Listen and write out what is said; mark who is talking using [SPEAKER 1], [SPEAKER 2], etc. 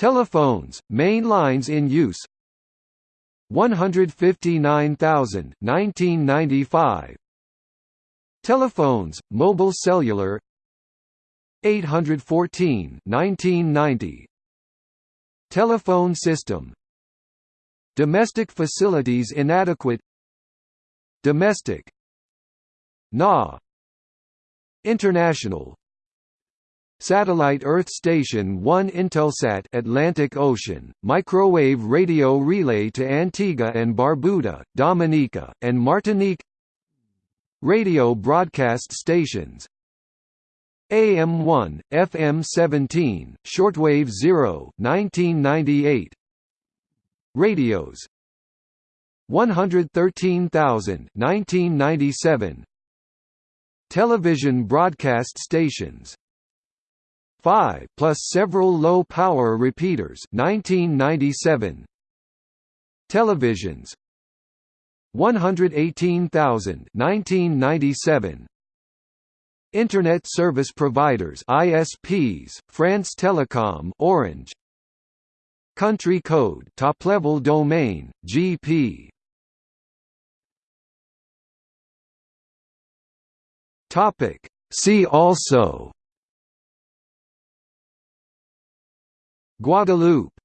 [SPEAKER 1] Telephones, main lines in use. 159,000 1995 Telephones, mobile cellular. 814 1990 Telephone system. Domestic facilities inadequate. Domestic. NA International Satellite Earth Station 1 Intelsat Atlantic Ocean, microwave radio relay to Antigua and Barbuda, Dominica, and Martinique. Radio broadcast stations. AM1, FM17, shortwave 0 1998 Radios. 113,000 1997 Television broadcast stations 5 plus several low-power repeaters. 1997 Televisions. 118,000 1997 Internet service providers. ISPs France Telecom Orange. Country code. Top level domain. GP Topic. See also Guadeloupe